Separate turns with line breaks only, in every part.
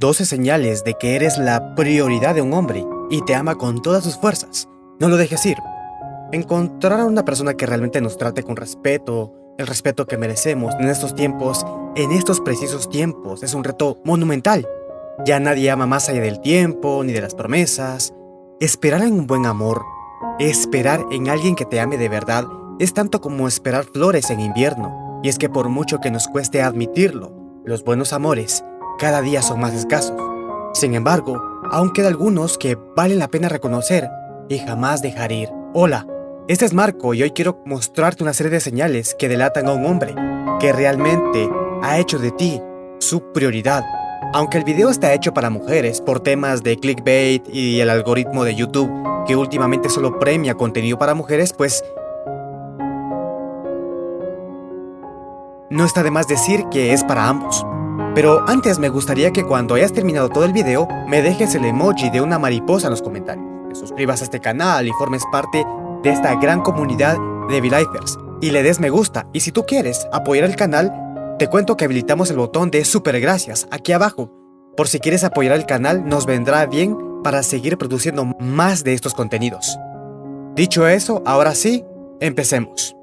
12 señales de que eres la prioridad de un hombre y te ama con todas sus fuerzas. No lo dejes ir. Encontrar a una persona que realmente nos trate con respeto, el respeto que merecemos en estos tiempos, en estos precisos tiempos, es un reto monumental. Ya nadie ama más allá del tiempo ni de las promesas. Esperar en un buen amor, esperar en alguien que te ame de verdad, es tanto como esperar flores en invierno. Y es que por mucho que nos cueste admitirlo, los buenos amores cada día son más escasos. Sin embargo, aún queda algunos que vale la pena reconocer y jamás dejar ir. Hola, este es Marco y hoy quiero mostrarte una serie de señales que delatan a un hombre que realmente ha hecho de ti su prioridad. Aunque el video está hecho para mujeres por temas de clickbait y el algoritmo de YouTube que últimamente solo premia contenido para mujeres, pues no está de más decir que es para ambos. Pero antes me gustaría que cuando hayas terminado todo el video, me dejes el emoji de una mariposa en los comentarios, te suscribas a este canal y formes parte de esta gran comunidad de V-Lifers y le des me gusta. Y si tú quieres apoyar el canal, te cuento que habilitamos el botón de super gracias aquí abajo. Por si quieres apoyar el canal, nos vendrá bien para seguir produciendo más de estos contenidos. Dicho eso, ahora sí, empecemos.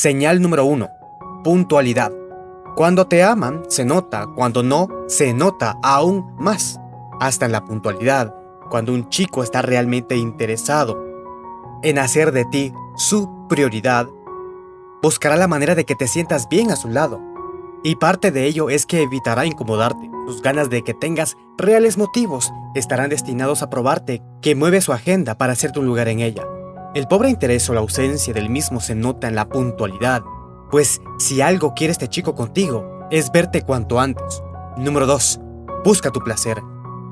Señal número 1. Puntualidad. Cuando te aman, se nota, cuando no, se nota aún más. Hasta en la puntualidad, cuando un chico está realmente interesado en hacer de ti su prioridad, buscará la manera de que te sientas bien a su lado. Y parte de ello es que evitará incomodarte. Sus ganas de que tengas reales motivos estarán destinados a probarte que mueve su agenda para hacerte un lugar en ella. El pobre interés o la ausencia del mismo se nota en la puntualidad, pues si algo quiere este chico contigo, es verte cuanto antes. Número 2. Busca tu placer.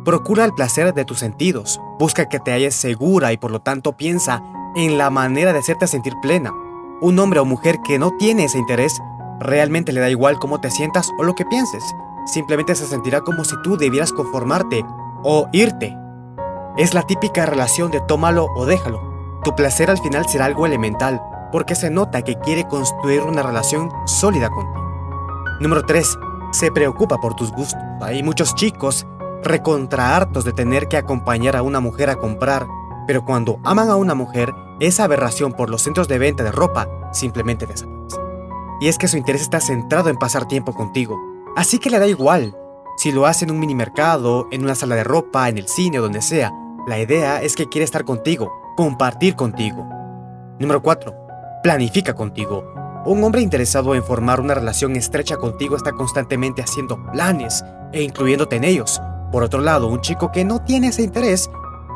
Procura el placer de tus sentidos, busca que te halles segura y por lo tanto piensa en la manera de hacerte sentir plena. Un hombre o mujer que no tiene ese interés, realmente le da igual cómo te sientas o lo que pienses, simplemente se sentirá como si tú debieras conformarte o irte. Es la típica relación de tómalo o déjalo. Tu placer al final será algo elemental, porque se nota que quiere construir una relación sólida contigo. Número 3. Se preocupa por tus gustos. Hay muchos chicos recontra hartos de tener que acompañar a una mujer a comprar, pero cuando aman a una mujer, esa aberración por los centros de venta de ropa simplemente desaparece. Y es que su interés está centrado en pasar tiempo contigo, así que le da igual si lo hace en un mini mercado, en una sala de ropa, en el cine o donde sea. La idea es que quiere estar contigo, compartir contigo. Número 4. Planifica contigo. Un hombre interesado en formar una relación estrecha contigo está constantemente haciendo planes e incluyéndote en ellos. Por otro lado, un chico que no tiene ese interés,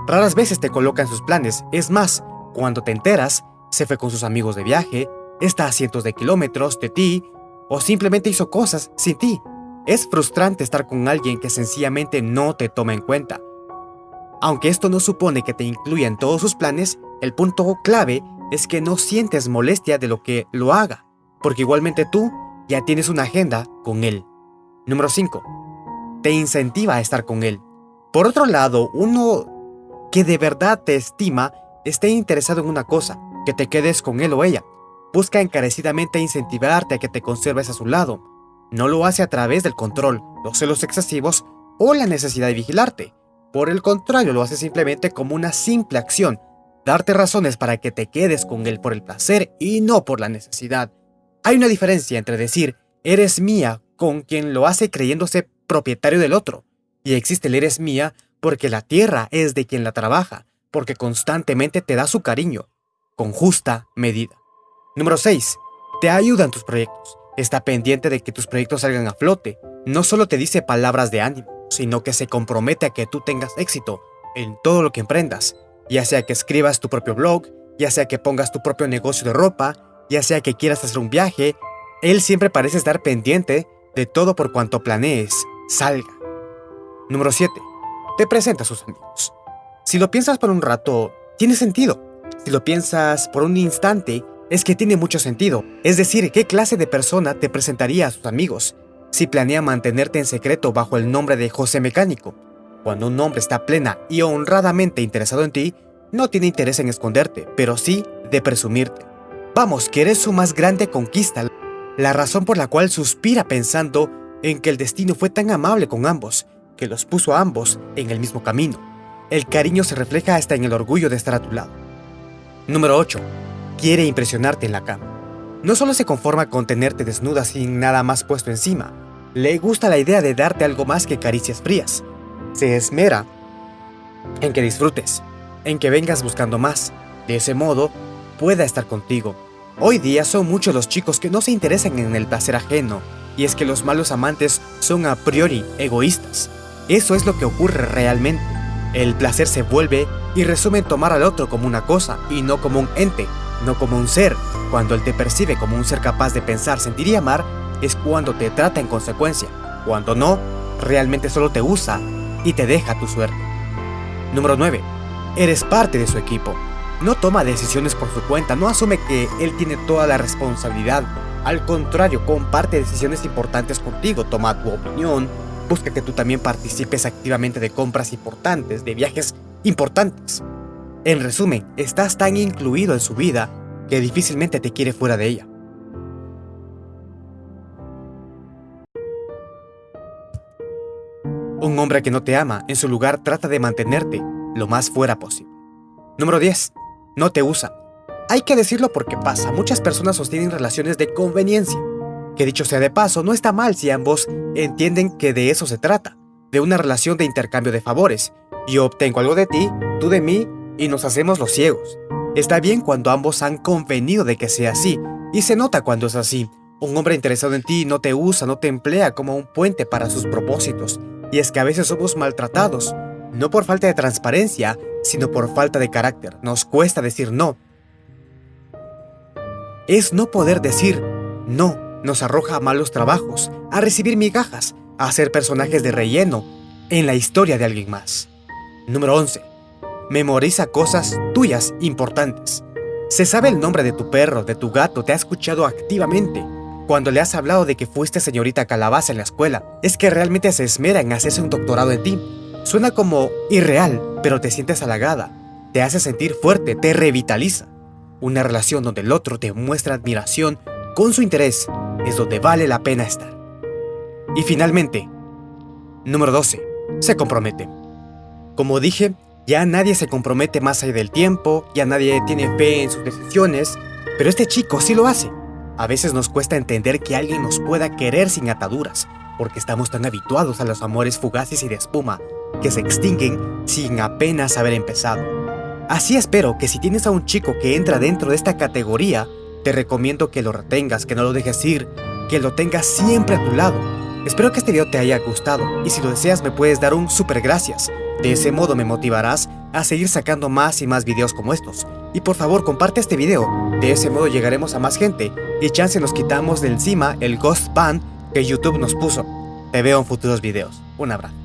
raras veces te coloca en sus planes. Es más, cuando te enteras, se fue con sus amigos de viaje, está a cientos de kilómetros de ti, o simplemente hizo cosas sin ti. Es frustrante estar con alguien que sencillamente no te toma en cuenta. Aunque esto no supone que te incluya en todos sus planes, el punto clave es que no sientes molestia de lo que lo haga, porque igualmente tú ya tienes una agenda con él. Número 5. Te incentiva a estar con él. Por otro lado, uno que de verdad te estima esté interesado en una cosa, que te quedes con él o ella. Busca encarecidamente incentivarte a que te conserves a su lado. No lo hace a través del control, los celos excesivos o la necesidad de vigilarte. Por el contrario, lo hace simplemente como una simple acción, darte razones para que te quedes con él por el placer y no por la necesidad. Hay una diferencia entre decir, eres mía, con quien lo hace creyéndose propietario del otro, y existe el eres mía porque la tierra es de quien la trabaja, porque constantemente te da su cariño, con justa medida. Número 6. Te ayuda en tus proyectos. Está pendiente de que tus proyectos salgan a flote. No solo te dice palabras de ánimo, sino que se compromete a que tú tengas éxito en todo lo que emprendas, ya sea que escribas tu propio blog, ya sea que pongas tu propio negocio de ropa, ya sea que quieras hacer un viaje, él siempre parece estar pendiente de todo por cuanto planees, salga. Número 7. Te presenta a sus amigos. Si lo piensas por un rato, tiene sentido. Si lo piensas por un instante, es que tiene mucho sentido, es decir, qué clase de persona te presentaría a sus amigos si planea mantenerte en secreto bajo el nombre de José Mecánico. Cuando un hombre está plena y honradamente interesado en ti, no tiene interés en esconderte, pero sí de presumirte. Vamos, que eres su más grande conquista, la razón por la cual suspira pensando en que el destino fue tan amable con ambos, que los puso a ambos en el mismo camino. El cariño se refleja hasta en el orgullo de estar a tu lado. Número 8 quiere impresionarte en la cama. No solo se conforma con tenerte desnuda sin nada más puesto encima, le gusta la idea de darte algo más que caricias frías. Se esmera en que disfrutes, en que vengas buscando más. De ese modo, pueda estar contigo. Hoy día son muchos los chicos que no se interesan en el placer ajeno, y es que los malos amantes son a priori egoístas. Eso es lo que ocurre realmente. El placer se vuelve y resume en tomar al otro como una cosa y no como un ente, no como un ser. Cuando él te percibe como un ser capaz de pensar, sentir y amar, es cuando te trata en consecuencia. Cuando no, realmente solo te usa y te deja tu suerte. Número 9. Eres parte de su equipo. No toma decisiones por su cuenta, no asume que él tiene toda la responsabilidad. Al contrario, comparte decisiones importantes contigo, toma tu opinión, busca que tú también participes activamente de compras importantes, de viajes importantes. En resumen, estás tan incluido en su vida que difícilmente te quiere fuera de ella. Un hombre que no te ama, en su lugar trata de mantenerte lo más fuera posible. Número 10. No te usa. Hay que decirlo porque pasa, muchas personas sostienen relaciones de conveniencia. Que dicho sea de paso, no está mal si ambos entienden que de eso se trata, de una relación de intercambio de favores. Yo obtengo algo de ti, tú de mí, y nos hacemos los ciegos. Está bien cuando ambos han convenido de que sea así, y se nota cuando es así. Un hombre interesado en ti no te usa, no te emplea como un puente para sus propósitos. Y es que a veces somos maltratados, no por falta de transparencia, sino por falta de carácter. Nos cuesta decir no. Es no poder decir no. Nos arroja a malos trabajos, a recibir migajas, a ser personajes de relleno en la historia de alguien más. Número 11 memoriza cosas tuyas importantes. Se sabe el nombre de tu perro, de tu gato, te ha escuchado activamente. Cuando le has hablado de que fuiste señorita calabaza en la escuela, es que realmente se esmera en hacerse un doctorado en ti. Suena como irreal, pero te sientes halagada, te hace sentir fuerte, te revitaliza. Una relación donde el otro te muestra admiración con su interés es donde vale la pena estar. Y finalmente, número 12. Se compromete. Como dije, ya nadie se compromete más allá del tiempo, ya nadie tiene fe en sus decisiones, pero este chico sí lo hace. A veces nos cuesta entender que alguien nos pueda querer sin ataduras, porque estamos tan habituados a los amores fugaces y de espuma, que se extinguen sin apenas haber empezado. Así espero que si tienes a un chico que entra dentro de esta categoría, te recomiendo que lo retengas, que no lo dejes ir, que lo tengas siempre a tu lado. Espero que este video te haya gustado y si lo deseas me puedes dar un super gracias de ese modo me motivarás a seguir sacando más y más videos como estos. Y por favor comparte este video, de ese modo llegaremos a más gente y chance nos quitamos de encima el Ghost Ban que YouTube nos puso. Te veo en futuros videos. Un abrazo.